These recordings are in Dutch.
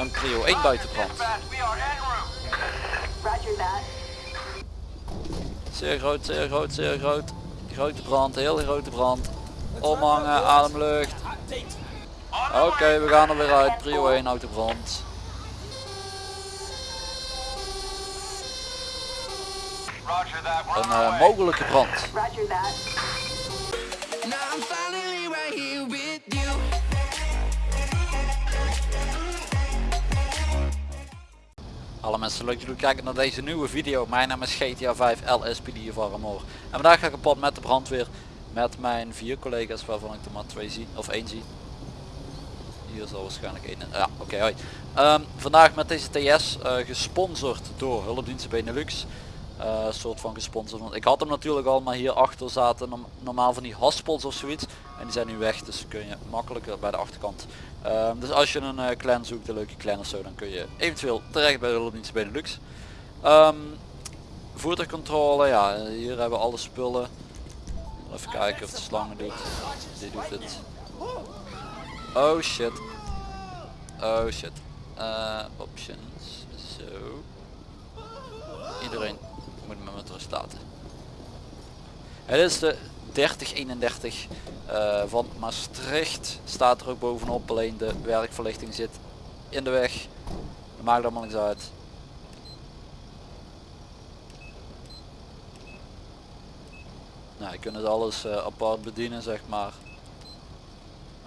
een prio 1 buitenbrand. Roger that. Zeer groot, zeer groot, zeer groot. Grote brand, heel grote brand. Omhangen, ademlucht. Oké, we gaan er weer uit. Prio 1 autobrand. Een eh, mogelijke brand. Alle mensen leuk dat jullie kijken naar deze nieuwe video. Mijn naam is GTA 5 LSPD of Armor. En vandaag ga ik op pad met de brandweer. Met mijn vier collega's waarvan ik er maar twee zie. Of één zie. Hier zal waarschijnlijk één. Ja, oké, hoi. Ehm, vandaag met deze TS eh, gesponsord door Hulpdiensten Benelux. Eh, soort van gesponsord. Want ik had hem natuurlijk al, maar hier achter zaten norm- normaal van die haspels of zoiets. En die zijn nu weg, dus kun je makkelijker bij de achterkant. Ehm, dus als je een eh, clan zoekt, een leuke clan of zo, dan kun je eventueel terecht bij de Hulpdiensten Benelux. Ehm voertuigcontrole, ja, hier hebben we alle spullen. Even kijken of de slangen doet. Die doet het. Oh shit. Oh shit. Eh, options. Zo. Iedereen moet me met rust laten. Het is de 3031 eh, van Maastricht. Staat er ook bovenop. Alleen de werkverlichting zit in de weg. Dat maakt allemaal niks uit. Nou, je kunt het alles eh, apart bedienen, zeg maar.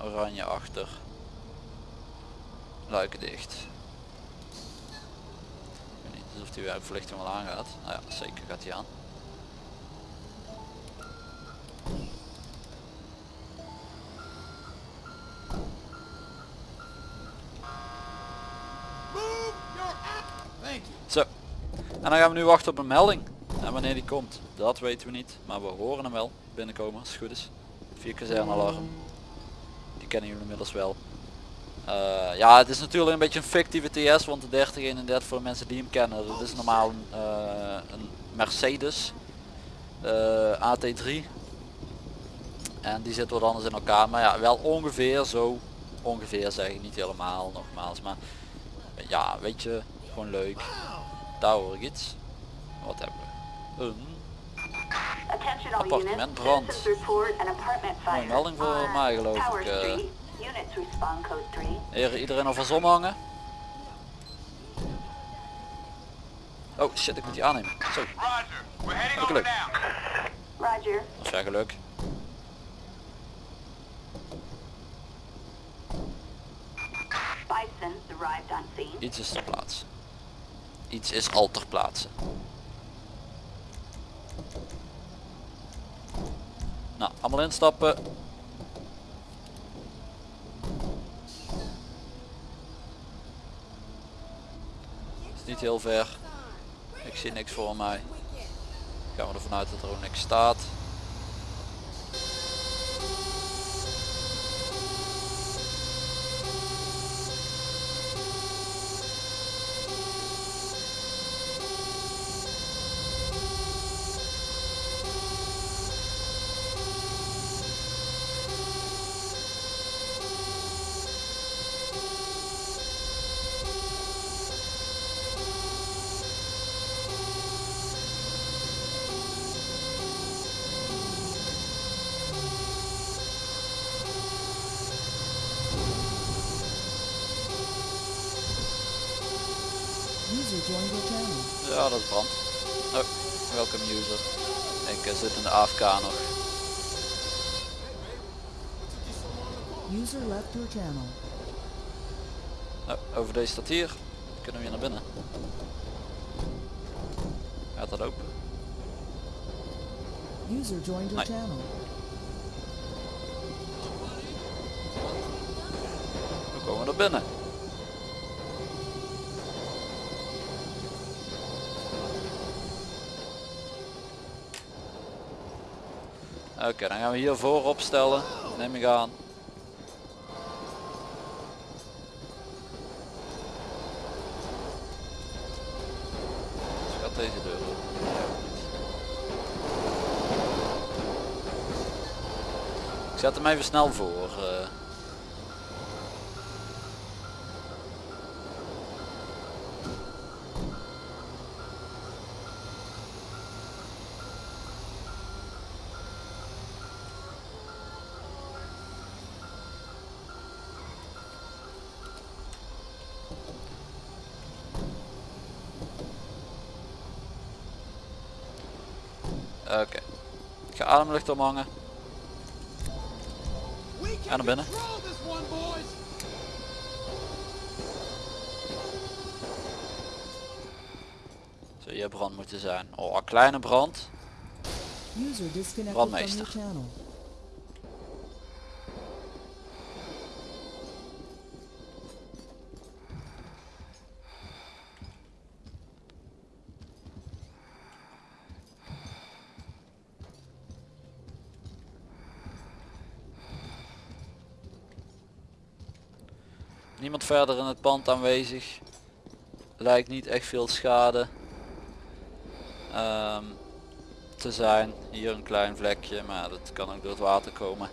Oranje achter. Luiken dicht. Ik weet niet of die werkverlichting wel aangaat. Nou ja, zeker gaat hij aan. En dan gaan we nu wachten op een melding. En wanneer die komt, dat weten we niet. Maar we horen hem wel binnenkomen als het goed is. Vier kazernalarm. Die kennen jullie inmiddels wel. Eh, ja, het is natuurlijk een beetje een fictieve TS, want de 3031 voor de mensen die hem kennen, dat is normaal een, eh, een Mercedes eh, AT3. En die zit wat anders in elkaar, maar ja, wel ongeveer zo. Ongeveer zeg ik niet helemaal, nogmaals, maar ja, weet je, gewoon leuk. Daar hoor ik iets. Wat hebben we? Een Appartement brand. Mooie melding voor on mij, geloof ik, eh. Street. Units respond code 3. Heren, iedereen alvast omhangen. Oh shit, ik moet die aannemen. Zo, heb geluk. Roger. Of ja, geluk. Iets is ter plaatse. Iets is al ter plaatse. Nou, allemaal instappen. Niet heel ver. Ik zie niks voor mij. Gaan we ervan uit dat er ook niks staat. User joined your channel. Ja, dat is brand. Oh, welcome user. Ik eh, zit in de AFK nog. User left your channel. Oh, over deze staat hier. Kunnen we hier naar binnen. Gaat dat open? User joined your Nee. channel. Hoe komen we er binnen? Oké, dan gaan we hier voor opstellen. Neem ik aan. Deze deur. Ik zet hem even snel voor. eh. Ademlucht omhangen. En naar binnen. Zou hier brand moeten zijn. Oh, een kleine brand. Brandmeester. Niemand verder in het pand aanwezig. Lijkt niet echt veel schade ehm, te zijn. Hier een klein vlekje, maar dat kan ook door het water komen.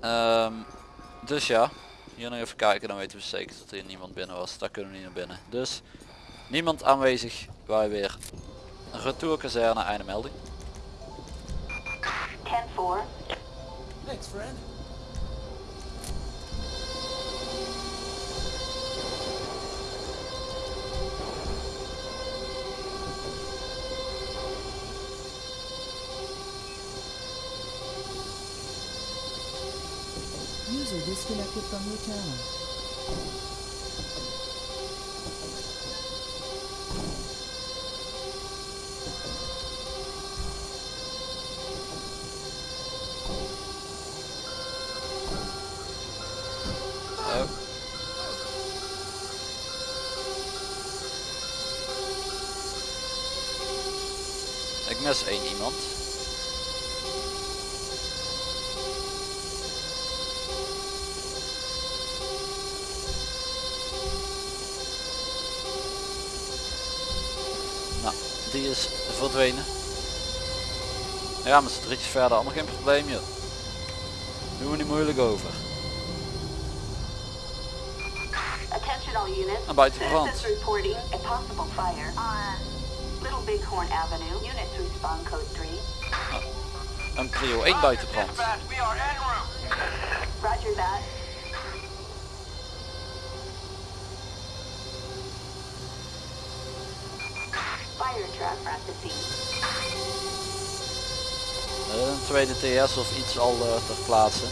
Ehm, dus ja, hier nog even kijken, dan weten we zeker dat hier niemand binnen was. Daar kunnen we niet naar binnen. Dus niemand aanwezig, wij weer retourkazerne, einde melding. 10-4. Thanks, friend. User disconnected from your channel. Die is verdwenen. Ja, met z'n drietjes verder, allemaal geen probleem joh. Doen we niet moeilijk over. Attention all units. Een buiten brand. Citizens reporting a possible fire on Little Bighorn Avenue. Units respond code 3. Een prio 1 buitenbrand. Roger that. Eh, Een tweede TS of iets al eh, ter plaatse.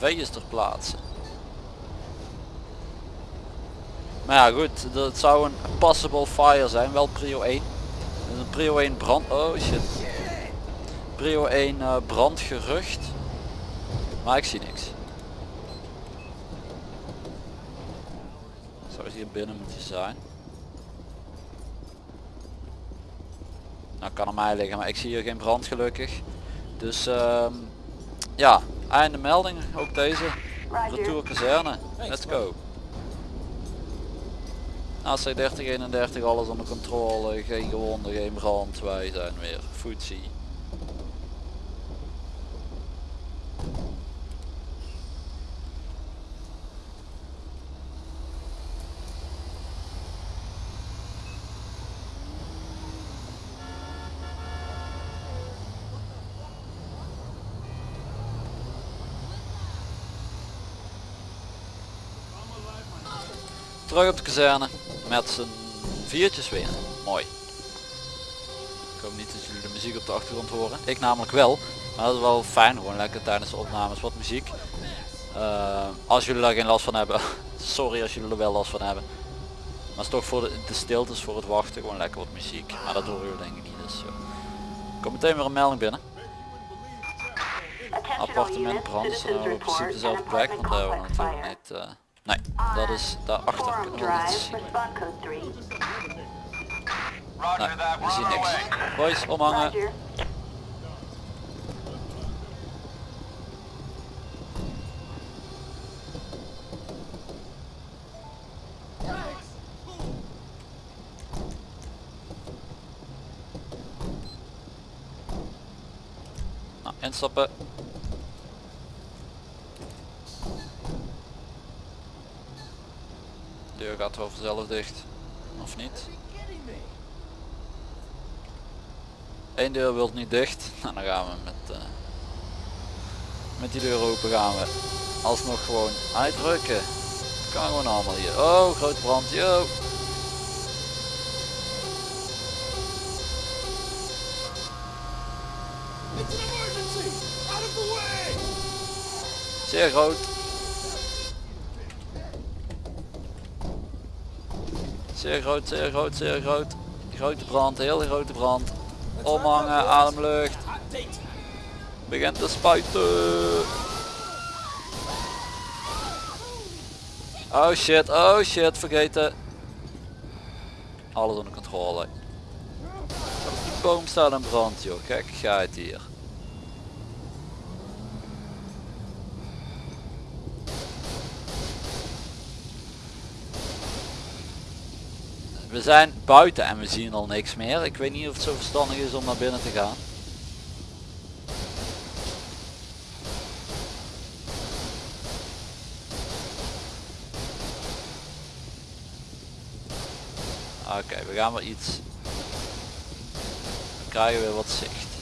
De is ter plaatse. Maar ja goed, dat zou een possible fire zijn, wel prio 1. Dus een prio 1 brand, oh shit. Prio 1 eh, brandgerucht. Maar ik zie niks. Zou hier binnen moeten zijn. Nou kan aan mij liggen, maar ik zie hier geen brand gelukkig. Dus ehm, ja, einde melding, ook deze. Retour kazerne, let's go. AC 3031, alles onder controle, geen gewonden, geen brand, wij zijn weer footsie. Terug op de kazerne met z'n viertjes weer. Mooi. Ik hoop niet dat jullie de muziek op de achtergrond horen. Ik namelijk wel. Maar dat is wel fijn gewoon lekker tijdens de opnames wat muziek. Eh, als jullie daar geen last van hebben. Sorry als jullie er wel last van hebben. Maar het is toch voor de, de stiltes voor het wachten gewoon lekker wat muziek. Maar dat horen jullie denk ik niet. Dus, zo. Komt meteen weer een melding binnen. Appartement brand, in principe dezelfde plek, want daar hebben we natuurlijk niet... eh, nee, dat is daarachter, kunnen we niet zien. respond code 3. Nee, we zien niks. Boys, omhangen. Nou, instappen. Deur gaat wel vanzelf dicht. Of niet? Eén deur wil niet dicht. Nou, dan gaan we met, eh, met die deur open gaan we alsnog gewoon uitdrukken. Kan gewoon allemaal hier. Oh, grote brand. Yo. Zeer groot. Zeer groot, zeer groot, zeer groot. Grote brand, hele grote brand. Omhangen, ademlucht. Begint te spuiten. Oh shit, oh shit, vergeten. Alles onder controle. De boom staat in brand joh, kijk ga het hier. We zijn buiten en we zien al niks meer. Ik weet niet of het zo verstandig is om naar binnen te gaan. Oké, we gaan weer iets. We krijgen weer wat zicht.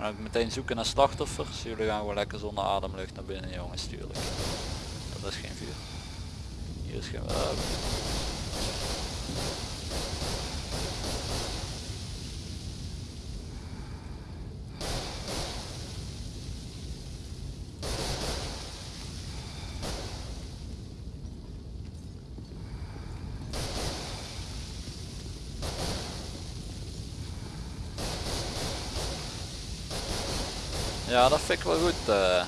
En ook meteen zoeken naar slachtoffers. Jullie gaan gewoon lekker zonder ademlucht naar binnen jongens, tuurlijk. Dat is geen vuur. Hier is geen. Ja, dat vind ik wel goed. eh.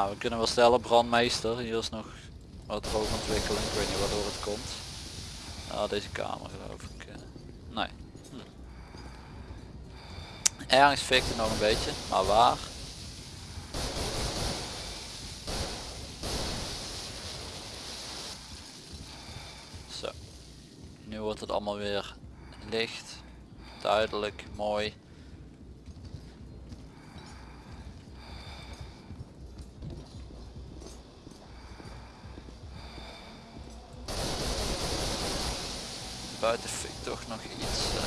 Nou, we kunnen wel stellen, brandmeester. Hier is nog wat rookontwikkeling. Ik weet niet waardoor het komt. Ah, deze kamer geloof ik. eh. Nee. Hm. Ergens fikt het nog een beetje, maar waar? Zo. Nu wordt het allemaal weer licht, duidelijk, mooi. Buiten fikt toch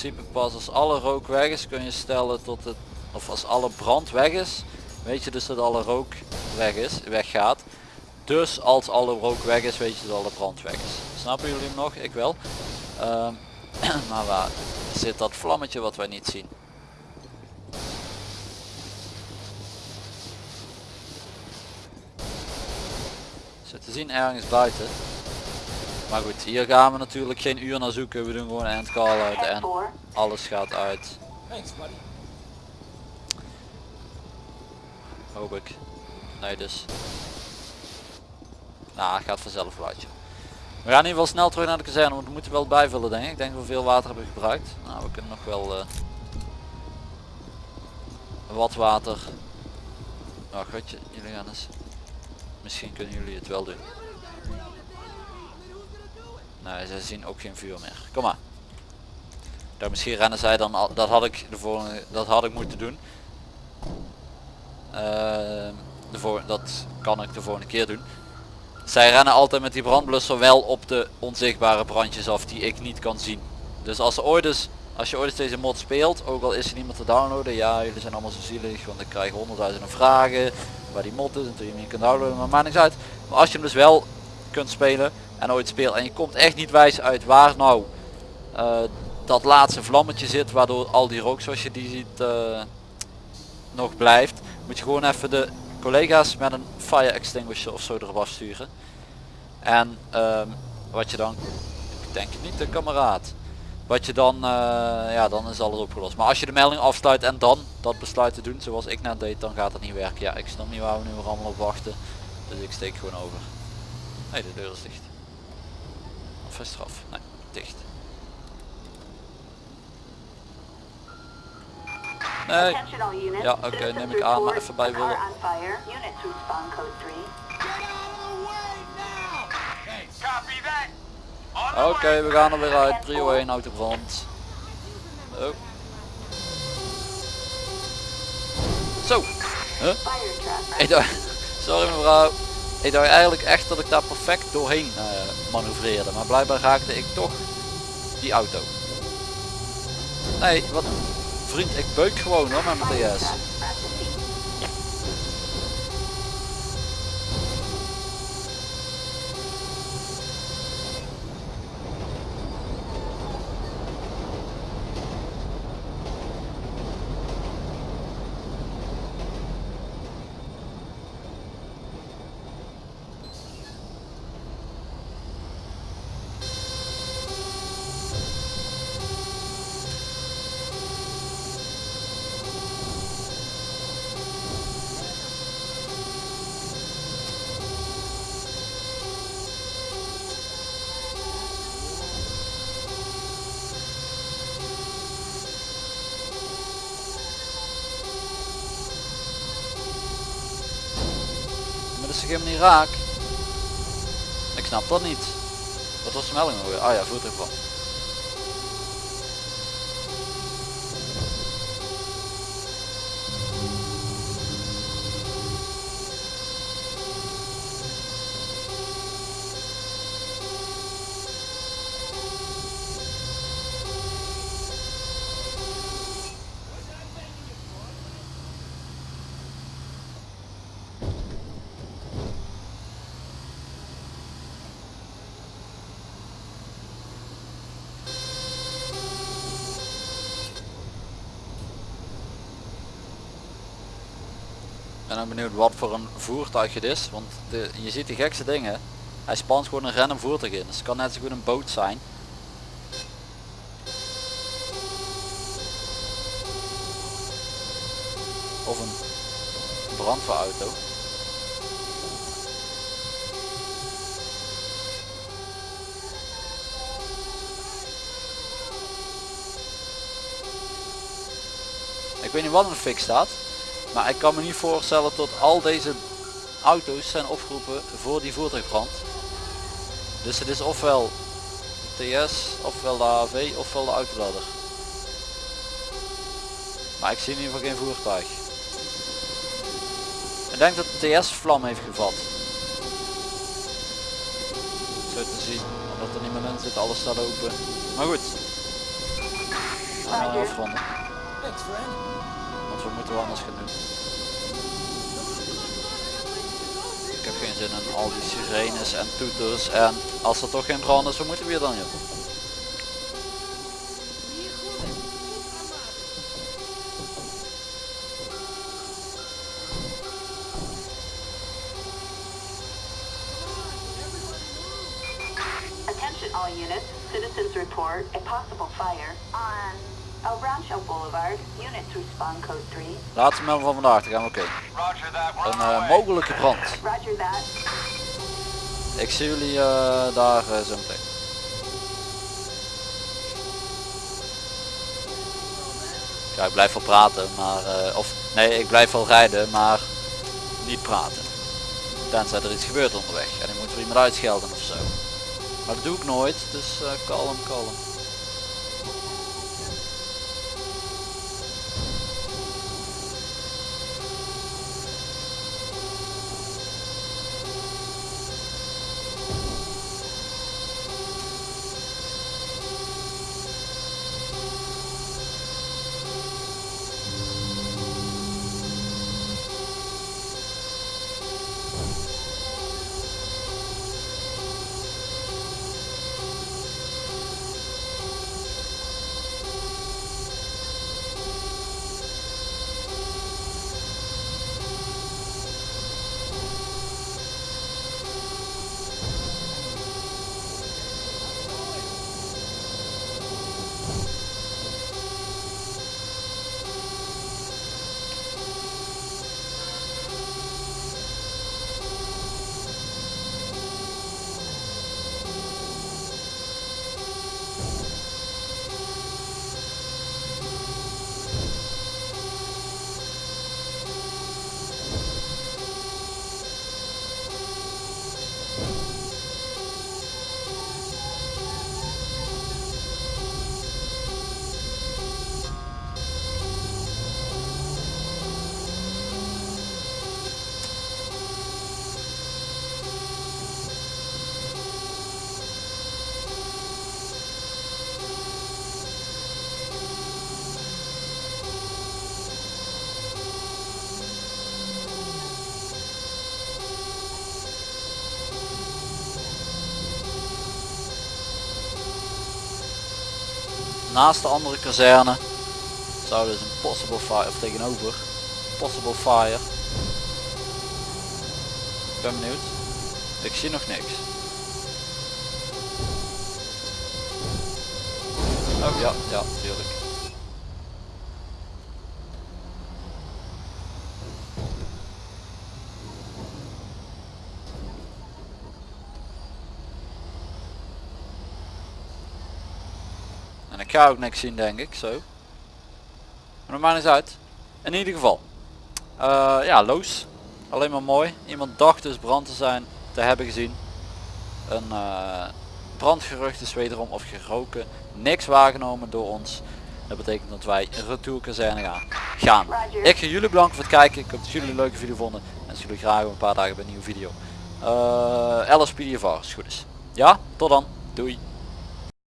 principe pas als alle rook weg is kun je stellen tot het, of als alle brand weg is, weet je dus dat alle rook weg is, weggaat. Dus als alle rook weg is, weet je dat alle brand weg is. Snappen jullie hem nog? Ik wel. Ehm, maar waar zit dat vlammetje wat wij niet zien? Zit te zien ergens buiten. Maar goed, hier gaan we natuurlijk geen uur naar zoeken. We doen gewoon een end call uit en 4. alles gaat uit. Thanks, buddy. Hoop ik. Nee dus. Nou, het gaat vanzelf wel uit. We gaan in ieder geval snel terug naar de kazerne, want we moeten wel bijvullen denk ik. Ik denk dat we veel water hebben gebruikt. Nou, we kunnen nog wel... eh, wat water. Oh godje, jullie gaan eens. Misschien kunnen jullie het wel doen. Nee, ze zien ook geen vuur meer. Kom maar. Daar misschien rennen zij dan al. Dat had ik de volgende. Dat had ik moeten doen. Ehm, de voor, dat kan ik de volgende keer doen. Zij rennen altijd met die brandblusser wel op de onzichtbare brandjes af die ik niet kan zien. Dus als ooit eens, als je ooit eens deze mod speelt, ook al is er niemand te downloaden, ja jullie zijn allemaal zo zielig, want ik krijg honderdduizenden vragen waar die mod is en toen je hem niet kunt downloaden, maar maakt niks uit. Maar als je hem dus wel kunt spelen en ooit speelt en je komt echt niet wijs uit waar nou eh, dat laatste vlammetje zit, waardoor al die rook zoals je die ziet eh, nog blijft, moet je gewoon even de collega's met een fire extinguisher of zo erop afsturen. En ehm, wat je dan, ik denk niet de kameraad, wat je dan, eh, ja dan is alles opgelost. Maar als je de melding afsluit en dan dat besluit te doen zoals ik net deed, dan gaat het niet werken. Ja, ik snap niet waar we nu allemaal op wachten. Dus ik steek gewoon over. Nee, de deur is dicht. Of is het eraf? Nee, dicht. Nee. Ja, oké, neem ik aan, maar even bij willen. on fire. Units respond code 3. Oké, we gaan er weer uit. Prio 1 autobrand. Oh. Zo. Huh? Sorry mevrouw. Ik dacht eigenlijk echt dat ik daar perfect doorheen eh, manoeuvreerde. Maar blijkbaar raakte ik toch die auto. Nee, wat vriend, ik beuk gewoon hoor met mijn TS. Toch helemaal niet raak? Ik snap dat niet. Wat was de melding nog weer? Ah ja, voertuigbrand. Ben dan benieuwd wat voor een voertuig het is. Want je ziet de gekste dingen. Hij spant gewoon een random voertuig in. Dus het kan net zo goed een boot zijn. Of een brandweerauto. Ik weet niet wat de fik staat. Maar ik kan me niet voorstellen dat al deze auto's zijn opgeroepen voor die voertuigbrand. Dus het is ofwel TS, ofwel de AV, ofwel de autoladder. Maar ik zie in ieder geval geen voertuig. Ik denk dat de TS vlam heeft gevat. Zo te zien, omdat er niemand in zit, alles staat open. Maar goed. We gaan afronden. We moeten anders gaan doen. Ik heb geen zin in al die sirenes en toeters en als er toch geen brand is, wat moeten we hier dan joh? Laatste melding van vandaag, daar gaan we kijken. Een eh, mogelijke brand. Ik zie jullie eh, daar eh, zo meteen. Ja, ik blijf wel praten, maar of Nee, ik blijf wel rijden, maar niet praten. Tenzij er iets gebeurt onderweg en ik moet er iemand uitschelden of zo. Maar dat doe ik nooit, dus kalm, kalm. Naast de andere kazerne zou dus een possible fire, of tegenover, possible fire. Ik ben benieuwd. Ik zie nog niks. Oh ja, ja, tuurlijk. Ga ook niks zien denk ik, zo. Maar maakt niet uit. In ieder geval. Eh, ja, loos. Alleen maar mooi. Iemand dacht dus brand te zijn, te hebben gezien. Een eh, brandgerucht is wederom of geroken. Niks waargenomen door ons. Dat betekent dat wij retour kazerne gaan. gaan. Ik ga jullie bedanken voor het kijken. Ik hoop dat jullie een leuke video vonden. En zie jullie graag over een paar dagen bij een nieuwe video. Uh, als het goed is. Ja, tot dan. Doei.